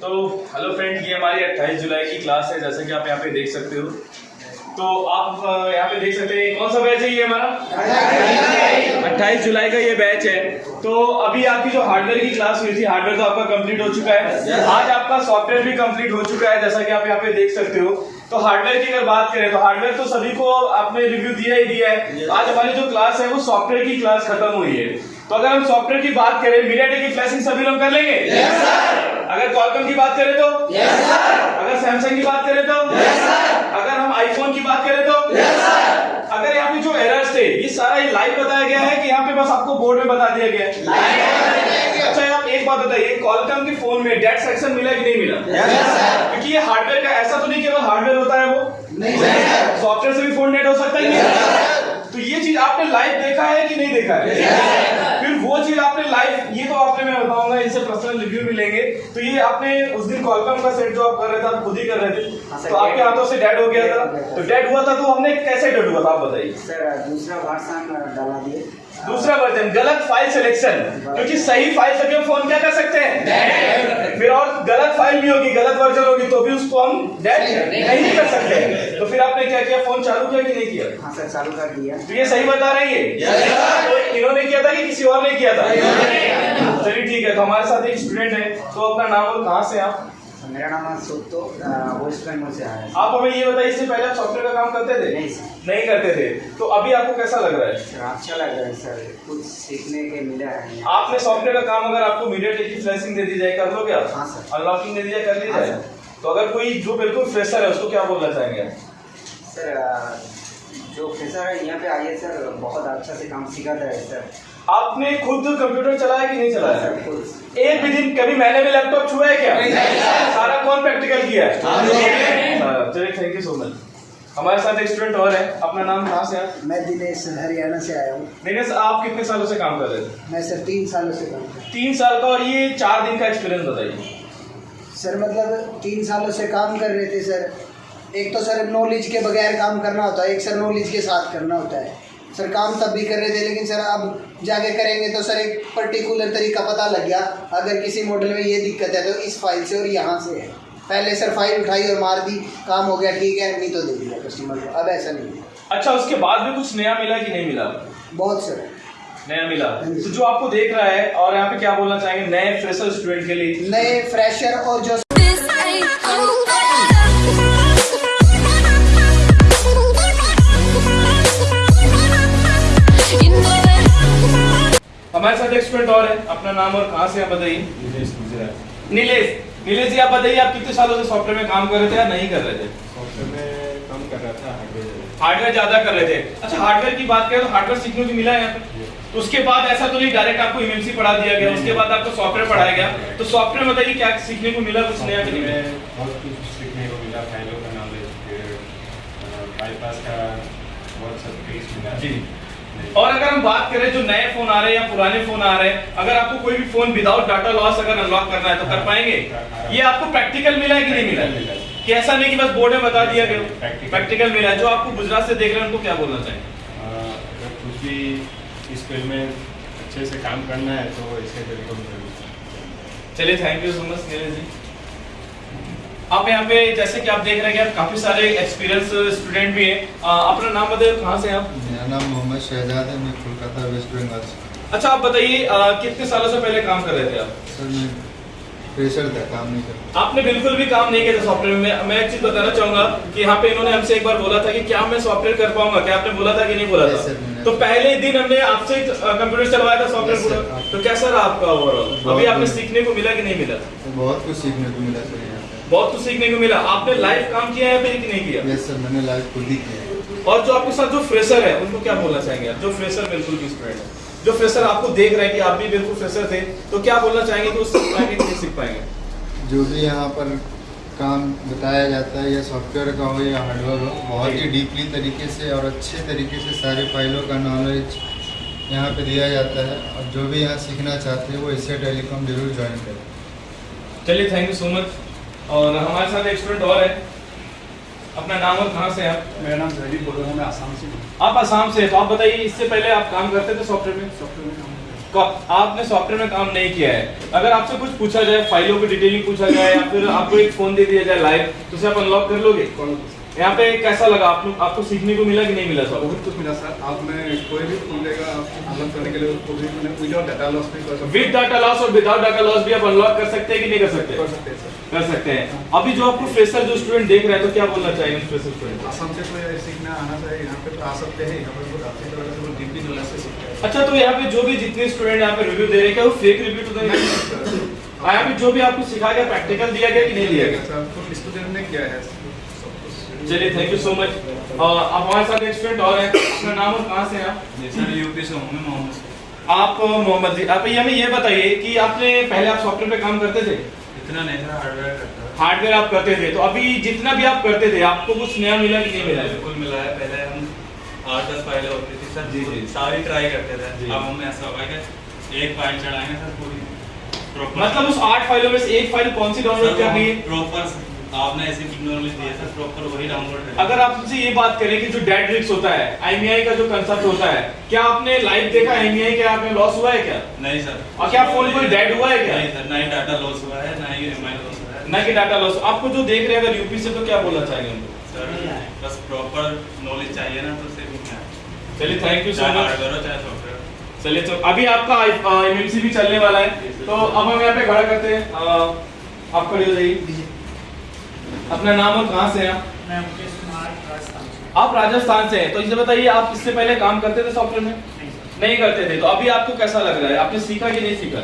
तो hello friend ये हमारी 28 जुलाई की क्लास है जैसे कि आप यहाँ पे देख सकते हो। तो आप यहाँ पे देख सकते हैं कौन सा बैच है ये हमारा? 28 जुलाई का ये बैच है। तो अभी आपकी जो हार्डवेयर की क्लास हुई थी हार्डवेयर तो आपका कंप्लीट हो चुका है। आज आपका सॉफ्टवेयर भी कंप्लीट हो चुका है जैसा कि आप यहाँ पे देख सकते हो। तो हार्डवेयर की अगर बात करें तो हार्डवेयर तो सभी को आपने रिव्यू दिया ही दिया है। आज हमारी जो क्लास है वो सॉफ्टवेयर की क्लास खत्म हुई है। तो अगर हम सॉफ्टवेयर की बात करें मीडियाटेक की फ्लैशिंग सभी लोग कर लेंगे? Yes, अगर कॉलकम की बात करें तो? Yes, अगर सैमसंग की बात करें तो? Yes, अगर हम आईफोन की बात करें तो? Yes, अगर यहाँ पे जो एरर्स थे ये सारा ये लाइव बताया गया है कि यहाँ पे बस आपको बोर्ड में बता दिया गया है। अच्छा आप एक बात बताइए कॉलकम के फ़ोन में डेट सेक्शन मिला कि नहीं मिला? क्योंकि ये हार्डवेयर का ऐसा तो नहीं केवल हार्डवेयर होता है वो। सॉफ्टवेयर से भी फ़ोन नेट हो सकता है। तो ये चीज़ आपने लाइव देखा है कि नहीं देखा है? वो चीज़ आपने लाइव ये तो आपने मैं बताऊँगा इनसे पर्सनल रिव्यू भी लेंगे तो ये आपने उस दिन कॉलकम का सेट जो आप कर रहे थे आप खुद ही कर रहे थे। तो आपके हाथों से डेड हो गया था। तो डेड हुआ था तो हमने कैसे डेड हुआ था आप बताइए। सर दूसरा वर्षन डाला दिए। दूसरा वर्जन गलत फ़ाइल सिलेक्शन क्योंकि सही फ़ाइल से भी हम फ़ोन क्या कर सकते हैं? फिर और गलत फ़ाइल भी होगी गलत वर्जन होगी तो भी उसको हम डेड नहीं कर सकते। तो फिर आपने क्या किया? फ़ोन चालू किया कि नहीं किया? हाँ सर चालू कर दिया। तो ये सही बता रही है? तो इन्होंने किया था कि किसी और ने किया था? चलिए ठीक है तो हमारे साथ एक स्टूडेंट है। तो अपना नाम और कहाँ से आप? मेरा नाम है सुतो वेस्ट बंगाल से आया आप हमें ये बताइए इससे पहले आप सॉफ्टवेयर का काम करते थे? नहीं सर। नहीं करते थे। तो अभी आपको कैसा लग रहा है? सर अच्छा लग रहा है सर। कुछ सीखने के मिला है। आपने सॉफ्टवेयर का काम अगर आपको मीडिया फ्लैशिंग दे दी जाए कर लोगे आप? हाँ, सर। अनलॉकिंग दे दी जाए कर ली हाँ, जाए? तो अगर कोई जो बिल्कुल फ्रेशर है उसको क्या बोलना चाहेंगे आप? सर जो है यहाँ पे आइए सर बहुत अच्छा से काम सिखाता है सर। आपने खुद कंप्यूटर चलाया कि नहीं चलाया? सर खुद। एक भी दिन कभी मैंने भी लैपटॉप छुआ है क्या? सारा कौन प्रैक्टिकल किया है? हाँ, चलिए थैंक यू सो मच हमारे साथ एक स्टूडेंट और है। अपना नाम कहाँ से आप मैं दिनेश हरियाणा से आया हूँ। दिनेश आप कितने सालों से काम कर रहे थे? मैं सर तीन सालों से काम कर तीन साल का और ये चार दिन का एक्सपीरियंस बताइए। सर मतलब तीन सालों से काम कर रहे थे सर। एक तो सर नॉलेज के बगैर काम करना होता है एक सर नॉलेज के साथ करना होता है। सर काम तब भी कर रहे थे लेकिन सर अब जाके करेंगे तो सर एक पर्टिकुलर तरीका पता लग गया। अगर किसी मॉडल में ये दिक्कत है तो इस फ़ाइल से और यहाँ से है। पहले सर फ़ाइल उठाई और मार दी काम हो गया ठीक है नहीं तो दे दिया कस्टमर को। अब ऐसा नहीं अच्छा उसके बाद भी कुछ नया मिला कि नहीं मिला? बहुत सर। नया मिला। तो जो आपको देख रहा है और यहाँ पे क्या बोलना चाहेंगे नए फ्रेशर स्टूडेंट के लिए? नए फ्रेशर और जो हमारे साथ एक स्टूडेंट और है अपना नाम और कहाँ से आप बताइए? निलेश नीलेश। नीलेश जी आप बताइए आप कितने सालों से सॉफ्टवेयर में काम कर रहे थे या नहीं कर रहे थे? सॉफ्टवेयर में काम कर रहा था हार्डवेयर ज़्यादा। कर रहे थे। अच्छा हार्डवेयर की बात करें तो हार्डवेयर सीखने को मिला है यहाँ पे? तो उसके बाद ऐसा तो नहीं डायरेक्ट आपको एमएमसी पढ़ा दिया गया उसके बाद आपको सॉफ्टवेयर पढ़ाया गया। तो सॉफ्टवेयर बताइए क्या सीखने को मिला कुछ नया नहीं बहुत कुछ सीखने को मिला फाइलों का नॉलेज फिर बाईपास का बहुत सब मिला। जी। और अगर हम बात करें जो नए फ़ोन आ रहे हैं या पुराने फ़ोन आ रहे हैं अगर आपको कोई भी फ़ोन विदाउट डाटा लॉस अगर अनलॉक करना है तो कर पाएँगे? ये आपको प्रैक्टिकल मिला है कि नहीं मिला? है? कि ऐसा नहीं कि बस बोर्ड में बता दिया गया प्रैक्टिकल मिला है। जो आपको गुजरात से देख रहे हैं उनको क्या बोलना चाहेंगे कुछ भी इस फ़ील्ड में अच्छे से काम करना है तो इसे बिल्कुल ज़रूर चलिए thank you so much Neeraj ji. आप यहाँ पे जैसे कि आप देख रहे हैं कि आप काफ़ी सारे एक्सपीरियंस स्टूडेंट भी हैं। अपना नाम बताइए कहाँ से आप? नाम मोहम्मद शहजाद है मैं कोलकाता वेस्ट बंगाल से। अच्छा आप बताइए कितने सालों से पहले काम कर रहे थे आप? सर मैं प्रेशर था काम नहीं करता। आपने बिल्कुल भी काम नहीं किया था सॉफ्टवेयर में। मैं- एक चीज़ बताना चाहूँगा कि यहाँ पे इन्होंने हमसे एक बार बोला था कि क्या मैं सॉफ्टवेयर कर पाऊँगा? क्या आपने बोला था कि नहीं बोला था? तो पहले दिन हमने आपसे कंप्यूटर चलवाया था सॉफ्टवेयर पूरा। तो कैसा रहा आपका ओवरऑल अभी आपने सीखने को मिला कि नहीं मिला? तो बहुत कुछ सीखने को मिला सर बहुत कुछ सीखने को मिला। आपने लाइव काम किया है फिर कि नहीं किया? यस सर मैंने लाइव खुद ही किया। और जो आपके साथ जो फ्रेशर है उनको क्या बोलना चाहेंगे आप? जो फ्रेशर बिल्कुल भी स्टूडेंट है। जो फ्रेशर आपको देख रहे हैं कि आप भी बिल्कुल फ्रेशर थे तो क्या बोलना चाहेंगे कि वो सीख पाएँगे कि नहीं सीख पाएँगे? जो भी यहाँ पर काम बताया जाता है या सॉफ्टवेयर का हो या हार्डवेयर हो बहुत ही डीपली तरीके से और अच्छे तरीके से सारे फाइलों का नॉलेज यहाँ पे दिया जाता है। और जो भी यहाँ सीखना चाहते हैं वो इससे टेलीकॉम ज़रूर ज्वाइन करें। चलिए थैंक यू सो मच और हमारे साथ एक स्टूडेंट और है। अपना नाम और कहाँ से आप? मेरा नाम जयदीप बोल रहा हूँ मैं आसाम से आप आसाम से तो आप बताइए इससे पहले आप काम करते थे सॉफ्टवेयर में? सॉफ्टवेयर में काम आपने सॉफ्टवेयर में काम नहीं किया है। अगर आपसे कुछ पूछा जाए फाइलों की डिटेलिंग पूछा जाए या फिर आपको एक फ़ोन दे दिया जाए लाइव तो उसे आप अनलॉक कर लोगे? कौन यहाँ पे कैसा लगा? आप लोग आपको सीखने को मिला कि नहीं मिला सर बहुत कुछ मिला सर। आप मैं कोई भी फ़ोन लेगा आपको अनलॉक करने के लिए उसको भी मैंने विदाउट डाटा लॉस भी कर सकते विद डाटा लॉस और विदाउट डाटा लॉस भी आप अनलॉक कर सकते हैं कि नहीं कर सकते? कर सकते हैं सर कर सकते हैं। अभी जो आपको फ्रेशर जो स्टूडेंट देख रहे हैं तो क्या बोलना फ्रेशर स्टूडेंट आसाम से कोई सीखना आना चाहिए यहाँ पे तो आ सकते हैं यहाँ पर बहुत अच्छी तरह से बहुत डीपली नॉलेज से सीखते हैं। अच्छा तो यहाँ पे जो भी जितने स्टूडेंट यहाँ पे रिव्यू दे रहे हैं क्या वो फेक रिव्यू तो नहीं यहाँ पे जो भी आपको सिखाया गया प्रैक्टिकल दिया गया कि नहीं दिया गया? सर खुद स्टूडेंट ने किया है चलिए थैंक यू सो मच अब हमारे साथ एक स्टूडेंट और है। अपना नाम और कहाँ से हैं आप? सर यूपी से हूँ मैं मोहम्मद आप मोहम्मद जी आप ये हमें ये बताइए कि आपने पहले आप सॉफ्टवेयर पे काम करते थे? इतना नहीं सर हार्डवेयर करता हार्डवेयर आप करते थे तो अभी जितना भी आप करते थे आपको कुछ नया मिला कि नहीं मिला? बिल्कुल मिला है। पहले हम आठ दस फाइलें होती थी सर जी, जी। सारी ट्राई करते थे। अब हमें ऐसा होगा कि एक फ़ाइल चढ़ाएँगे सर पूरी। मतलब उस आठ फाइलों में से एक फ़ाइल कौन सी डाउनलोड कर रही है? प्रॉपर आपने ऐसी टेक्नोलॉजी दी है प्रॉपर वही डाउनलोड करें अगर आप मुझसे ये बात करें कि जो डेड रिक्स होता है आईएमआई का जो कंसेप्ट होता है क्या आपने लाइव देखा आईएमआई क्या आपने लॉस हुआ है क्या? नहीं सर। और क्या फ़ोन कोई डेड हुआ है क्या? नहीं सर ना ही डाटा लॉस हुआ है ना ही एम लॉस हुआ है। ना कि डाटा लॉस आपको जो देख रहे हैं अगर यूपी से तो क्या बोलना चाहेंगे उनको? सर बस प्रॉपर नॉलेज चाहिए ना तो सेविंग है चलिए थैंक यू सो मच चाहे चलिए तो अभी आपका एमएमसी भी चलने वाला है। तो अब हम यहाँ पे खड़ा करते हैं। आप खड़े हो जाइए। अपना नाम और कहाँ से हैं आप? मैं मुकेश कुमार राजस्थान से। आप राजस्थान से हैं तो इसे बताइए आप इससे पहले काम करते थे सॉफ्टवेयर में? नहीं नहीं करते थे तो अभी आपको कैसा लग रहा है? आपने सीखा कि नहीं सीखा?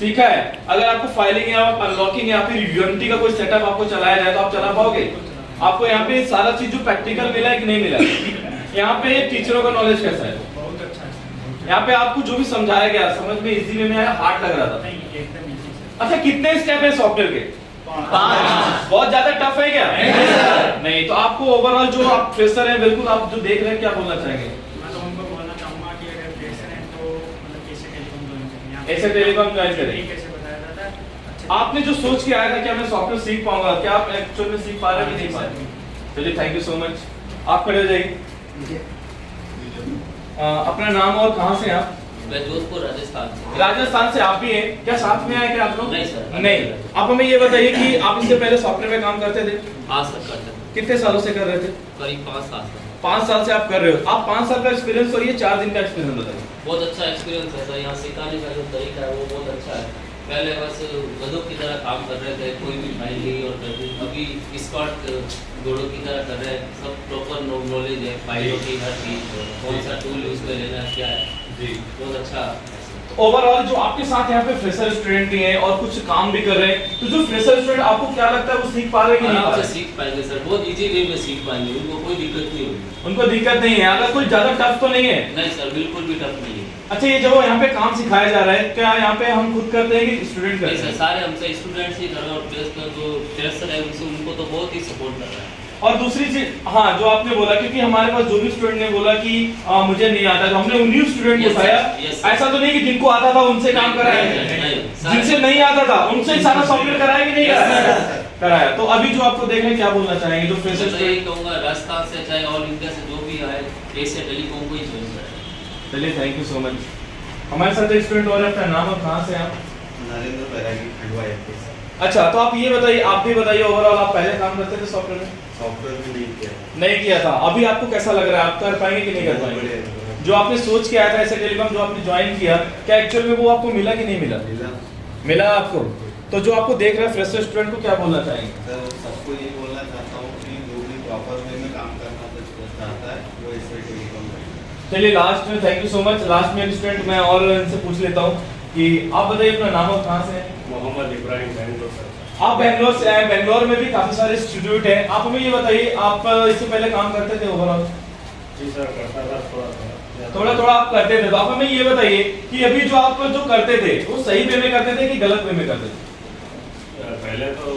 सीखा है। अगर आपको फाइलिंग या अनलॉकिंग या फिर यूनिटी का कोई सेटअप आपको चलाया जाए तो आप चला पाओगे? आपको यहाँ पे सारा चीज़ जो प्रैक्टिकल मिला है कि नहीं मिला? यहाँ पे टीचरों का नॉलेज कैसा है? बहुत अच्छा यहाँ पे आपको जो भी समझाया गया समझ में इजी वे में आया हार्ड लग रहा था। अच्छा कितने स्टेप है सॉफ्टवेयर के? पाँच बहुत ज़्यादा टफ है क्या? नहीं तो आपको ओवरऑल जो आप फ्रेशर हैं बिल्कुल आप जो देख रहे हैं क्या बोलना चाहेंगे? मैं तो उनको बोलना चाहूँगा कि अगर फ्रेशर हैं तो मतलब कैसे टेलीकॉम ज्वाइन करें ऐसे टेलीकॉम ज्वाइन करें। कैसे बताया जाता है आपने जो सोच के आया था कि मैं सॉफ्टवेयर सीख पाऊँगा क्या आप एक्चुअल में सीख पा रहे हैं कि नहीं पा रहे चलिए थैंक यू सो मच आप खड़े हो जाइए। अपना नाम और कहाँ से हैं आप? मैं जोधपुर राजस्थान से। राजस्थान से आप भी हैं। क्या साथ में आए क्या आप लोग? नहीं, सर। नहीं। आप हमें ये बताइए कि आप इससे पहले सॉफ्टवेयर में काम करते थे? आज तक करते हैं कितने सालों से कर रहे थे? करीब पाँच साल से। पाँच साल से आप कर रहे हो। आप पाँच साल का एक्सपीरियंस और ये चार दिन का एक्सपीरियंस बताइए। बहुत अच्छा एक्सपीरियंस है सर। यहाँ सिखाने का जो तरीका है वो बहुत अच्छा है। पहले बस गधों की तरह काम कर रहे थे कोई भी फ़ाइल नहीं और कर अभी स्कॉट घोड़ों की तरह कर रहे हैं। सब प्रॉपर नॉलेज है फाइलों की हर चीज़। कौन सा टूल यूज़ में लेना क्या है। बहुत अच्छा ओवरऑल जो आपके साथ यहाँ पे फ्रेशर स्टूडेंट भी हैं और कुछ काम भी कर रहे हैं तो जो फ्रेशर स्टूडेंट आपको क्या लगता है वो सीख पा रहे हैं कि नहीं पा रहे? सीख पाएँगे सर बहुत इजी वे में सीख पाएँगे उनको कोई दिक्कत नहीं होगी। उनको दिक्कत नहीं है। अगर कोई ज़्यादा टफ तो नहीं है? नहीं सर बिल्कुल भी टफ नहीं है। अच्छा ये जो यहाँ पे काम सिखाया जा रहा है क्या यहाँ पे हम खुद करते हैं कि स्टूडेंट करते हैं? सारे हमसे स्टूडेंट्स ही कर रहे हैं और जो फ्रेशर है उनसे उनको तो बहुत ही सपोर्ट कर रहा है। और दूसरी चीज़ हाँ जो आपने बोला क्योंकि हमारे पास जो भी स्टूडेंट ने बोला कि आ, मुझे नहीं आता तो हमने उन्हीं स्टूडेंट को. उठाया ऐसा तो नहीं कि जिनको आता था उनसे काम कराया। नहीं, नहीं, सारे- जिनसे नहीं आता था उनसे ही सारा सॉफ्टवेयर कराया कि नहीं कराया? कराया। तो अभी जो आपको देख रहे क्या बोलना चाहेंगे जो फ्रेशर तो यही स्टूडेंट राजस्थान से चाहे ऑल इंडिया से जो भी आए एशिया टेलीकॉम को ही ज्वाइन करें। चलिए थैंक यू सो मच हमारे साथ एक स्टूडेंट और है अपना नाम और कहाँ से आप? नरेंद्र बैरागी खंडवा से अच्छा तो आप ये बताइए आप भी बताइए ओवरऑल आप पहले काम करते थे सॉफ्टवेयर में? सॉफ्टवेयर भी नहीं किया। नहीं किया था। अभी आपको कैसा लग रहा है? आप कर पाएँगे कि नहीं कर पाएँगे? जो आपने सोच के आया था ऐसे टेलीकॉम जो आपने ज्वाइन किया क्या एक्चुअल में वो आपको मिला कि नहीं मिला? मिला। मिला आपको? तो जो आपको देख रहा है फ्रेशर स्टूडेंट को क्या बोलना चाहेंगे? सर सबको ये बोलना चाहता हूँ कि जो भी प्रॉपर वे में काम करना तो चाहता है वो इससे टेलीकॉम चलिए लास्ट में thank you so much last में स्टूडेंट मैं और इनसे पूछ लेता हूँ। कि आप बताइए अपना नाम और कहाँ से हैं? मोहम्मद इब्राहिम बैंगलोर सर आप बेंगलोर से आए बेंगलोर में भी काफ़ी सारे इंस्टीट्यूट हैं। आप हमें ये बताइए आप इससे पहले काम करते थे ओवरऑल जी सर करता था थोड़ा थोड़ा थोड़ा थोड़ा आप करते थे तो आप हमें ये बताइए कि अभी जो आप जो करते थे वो सही वे में करते थे कि गलत वे में करते थे? पहले तो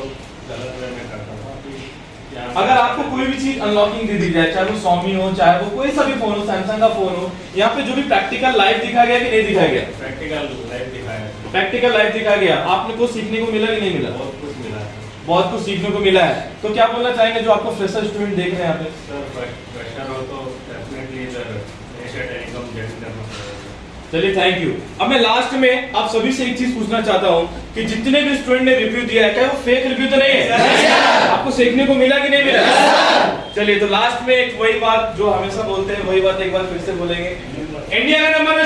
गलत वे में करता था अभी यहाँ से- अगर आपको कोई भी चीज़ अनलॉकिंग दे दी जाए चाहे वो Xiaomi हो चाहे वो कोई सा भी फ़ोन हो सैमसंग का फ़ोन हो यहाँ पे जो भी प्रैक्टिकल लाइफ दिखा गया कि नहीं दिखाया गया? प्रैक्टिकल लाइव दिखाया है प्रैक्टिकल लाइव दिखा गया। आपने कुछ सीखने को मिला कि नहीं मिला? बहुत कुछ मिला है। बहुत कुछ सीखने को मिला है। तो क्या बोलना चाहेंगे जो आपको फ्रेशर स्टूडेंट देख रहे हैं यहाँ पे? चलिए थैंक यू अब मैं लास्ट में आप सभी से एक चीज़ पूछना चाहता हूँ कि जितने भी स्टूडेंट ने रिव्यू दिया है क्या वो फेक रिव्यू तो नहीं है? आपको सीखने को मिला कि नहीं मिला? चलिए तो लास्ट में एक वही बात जो हमेशा बोलते हैं वही बात एक बार फिर से बोलेंगे। इंडिया का नंबर